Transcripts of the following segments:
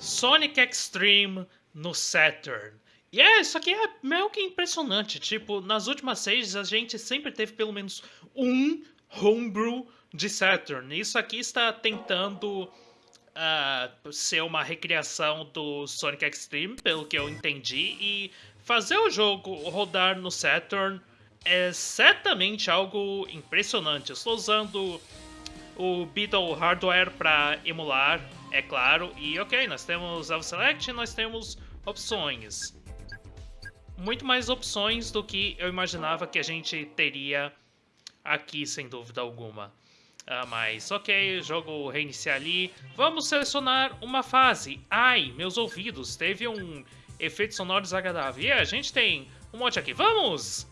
Sonic Extreme no Saturn. E é, isso aqui é meio que impressionante. Tipo, nas últimas seis a gente sempre teve pelo menos um homebrew de Saturn. Isso aqui está tentando uh, ser uma recriação do Sonic Extreme, pelo que eu entendi, e fazer o jogo rodar no Saturn é certamente algo impressionante. Eu estou usando o Beetle Hardware para emular, é claro, e ok, nós temos Alpha Select, nós temos opções. Muito mais opções do que eu imaginava que a gente teria aqui, sem dúvida alguma. Ah, mas ok, jogo reiniciar ali. Vamos selecionar uma fase. Ai, meus ouvidos, teve um efeito sonoro desagradável. E a gente tem um monte aqui. Vamos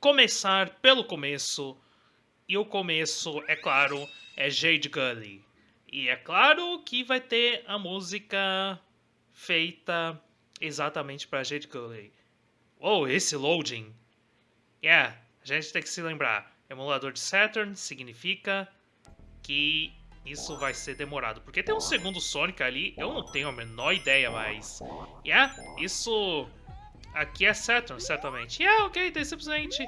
começar pelo começo. E o começo, é claro, é Jade Gully. E é claro que vai ter a música feita exatamente para Jade Gully. Oh, esse loading. Yeah, a gente tem que se lembrar. Emulador de Saturn significa que isso vai ser demorado. Porque tem um segundo Sonic ali, eu não tenho a menor ideia, mas... Yeah, isso... Aqui é Saturn, certamente. Yeah, ok, tem simplesmente...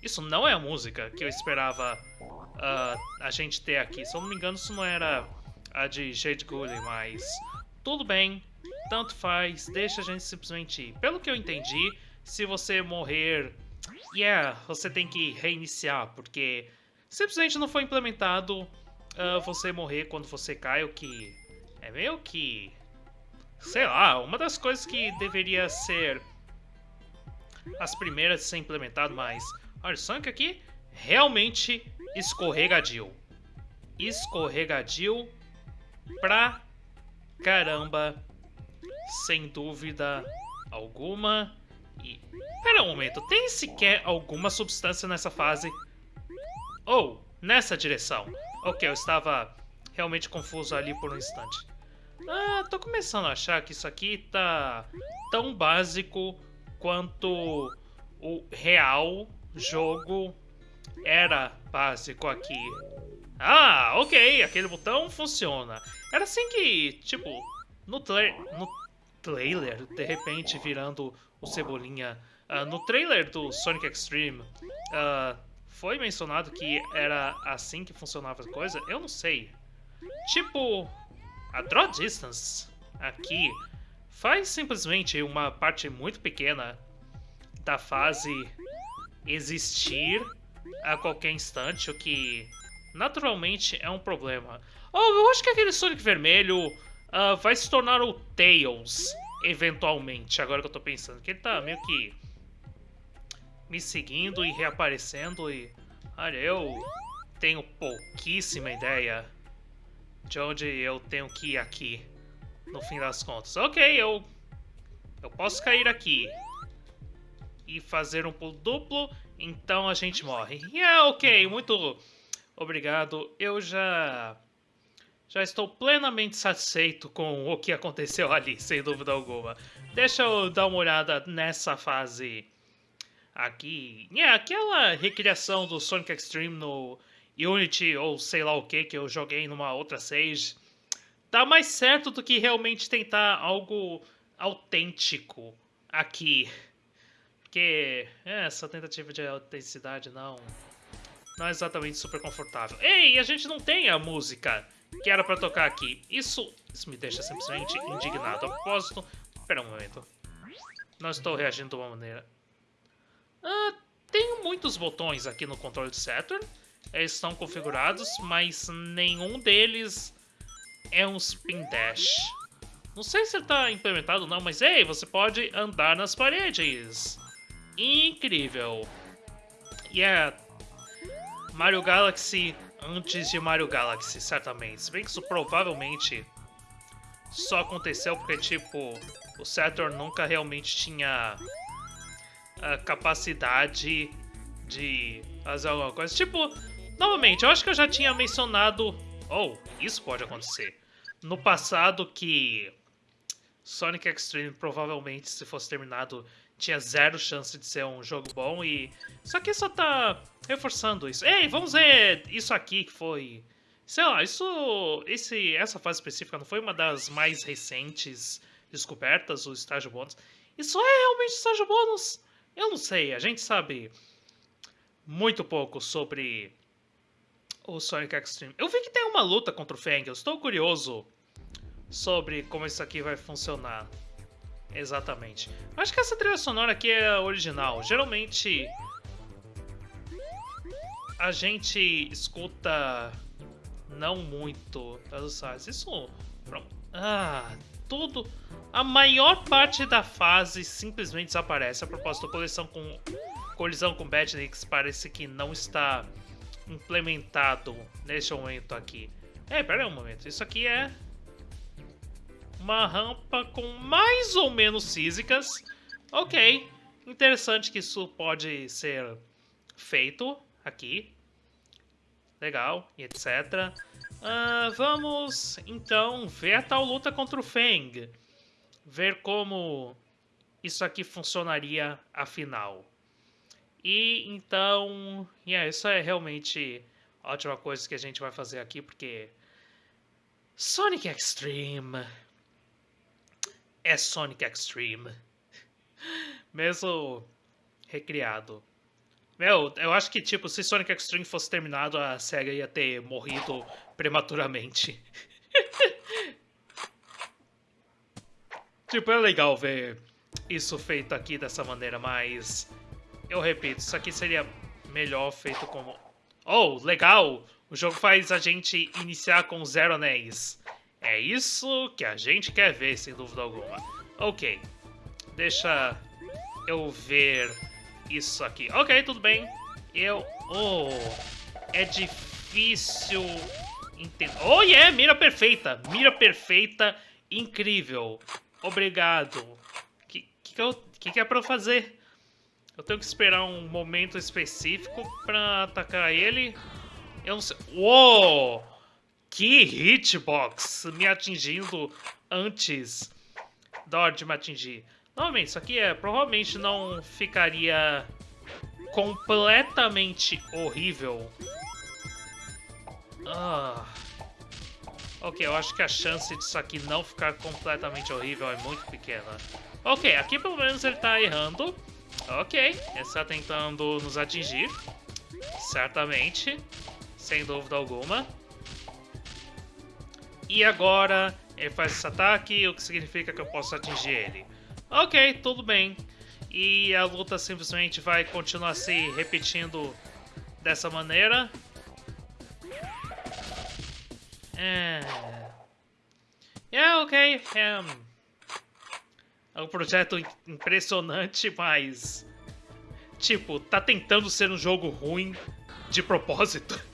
Isso não é a música que eu esperava uh, a gente ter aqui. Se eu não me engano, isso não era a de Jade Gully, mas... Tudo bem, tanto faz, deixa a gente simplesmente ir. Pelo que eu entendi, se você morrer yeah, você tem que reiniciar, porque simplesmente não foi implementado uh, você morrer quando você cai, o que é meio que... Sei lá, uma das coisas que deveria ser as primeiras a ser implementado, mas... Olha, o Sonic aqui realmente escorregadio. Escorregadio pra caramba, sem dúvida alguma. E... Pera um momento, tem sequer alguma substância nessa fase? Ou, oh, nessa direção. Ok, eu estava realmente confuso ali por um instante. Ah, tô começando a achar que isso aqui tá tão básico quanto o real jogo era básico aqui. Ah, ok, aquele botão funciona. Era assim que, tipo, no, tra no trailer, de repente virando o Cebolinha. Uh, no trailer do Sonic Extreme, uh, foi mencionado que era assim que funcionava a coisa? Eu não sei. Tipo, a Draw Distance aqui faz simplesmente uma parte muito pequena da fase existir a qualquer instante, o que naturalmente é um problema. Oh, eu acho que aquele Sonic vermelho uh, vai se tornar o Tails eventualmente, agora que eu tô pensando. Que ele tá meio que me seguindo e reaparecendo e... Olha, eu tenho pouquíssima ideia de onde eu tenho que ir aqui, no fim das contas. Ok, eu... Eu posso cair aqui e fazer um pulo duplo, então a gente morre. Yeah, ok, muito obrigado. Eu já já estou plenamente satisfeito com o que aconteceu ali, sem dúvida alguma. Deixa eu dar uma olhada nessa fase aqui. É, aquela recriação do Sonic Extreme no Unity ou sei lá o que que eu joguei numa outra stage. Tá mais certo do que realmente tentar algo autêntico aqui. Porque é, essa tentativa de autenticidade não, não é exatamente super confortável. Ei, a gente não tem a música que era pra tocar aqui. Isso, isso me deixa simplesmente indignado. A propósito, espera um momento. Não estou reagindo de uma maneira... Ah, tenho muitos botões aqui no controle de Saturn. Eles estão configurados, mas nenhum deles é um Spin Dash. Não sei se está implementado ou não, mas ei, você pode andar nas paredes. Incrível. E yeah. é Mario Galaxy antes de Mario Galaxy, certamente. Se bem que isso provavelmente só aconteceu porque, tipo, o Saturn nunca realmente tinha a capacidade de fazer alguma coisa. Tipo, novamente, eu acho que eu já tinha mencionado... Oh, isso pode acontecer. No passado que Sonic Extreme provavelmente, se fosse terminado, tinha zero chance de ser um jogo bom e... Só que só tá reforçando isso. Ei, vamos ver isso aqui que foi Sei lá, isso. Esse, essa fase específica não foi uma das mais recentes descobertas, o estágio bônus. Isso é realmente estágio bônus? Eu não sei, a gente sabe muito pouco sobre o Sonic Extreme. Eu vi que tem uma luta contra o Fang, eu estou curioso sobre como isso aqui vai funcionar. Exatamente. Acho que essa trilha sonora aqui é original. Geralmente a gente escuta não muito das fases. Isso. Ah, tudo. A maior parte da fase simplesmente desaparece. A propósito, a colisão com colisão com Badnix parece que não está implementado neste momento aqui. É, pera aí um momento. Isso aqui é uma rampa com mais ou menos físicas. Ok, interessante que isso pode ser feito aqui. Legal, e etc. Uh, vamos, então, ver a tal luta contra o Feng. Ver como isso aqui funcionaria afinal. E então, yeah, isso é realmente a ótima coisa que a gente vai fazer aqui, porque Sonic Extreme é Sonic Extreme. Mesmo recriado. Meu, eu acho que, tipo, se Sonic Extreme fosse terminado, a SEGA ia ter morrido prematuramente. tipo, é legal ver isso feito aqui dessa maneira, mas... Eu repito, isso aqui seria melhor feito como... Oh, legal! O jogo faz a gente iniciar com zero anéis. É isso que a gente quer ver, sem dúvida alguma. Ok. Deixa eu ver isso aqui. Ok, tudo bem. Eu... Oh, é difícil entender. Oh, yeah, mira perfeita. Mira perfeita, incrível. Obrigado. O que, que, que, que, que é pra eu fazer? Eu tenho que esperar um momento específico pra atacar ele. Eu não sei... Uou! Que hitbox! Me atingindo antes da hora de me atingir. Novamente, isso aqui é, provavelmente não ficaria completamente horrível. Ah. Ok, eu acho que a chance disso aqui não ficar completamente horrível é muito pequena. Ok, aqui pelo menos ele tá errando. Ok, ele está tentando nos atingir. Certamente. Sem dúvida alguma. E agora ele faz esse ataque, o que significa que eu posso atingir ele. Ok, tudo bem. E a luta simplesmente vai continuar se repetindo dessa maneira. É... É, ok. É... é um projeto impressionante, mas... Tipo, tá tentando ser um jogo ruim de propósito.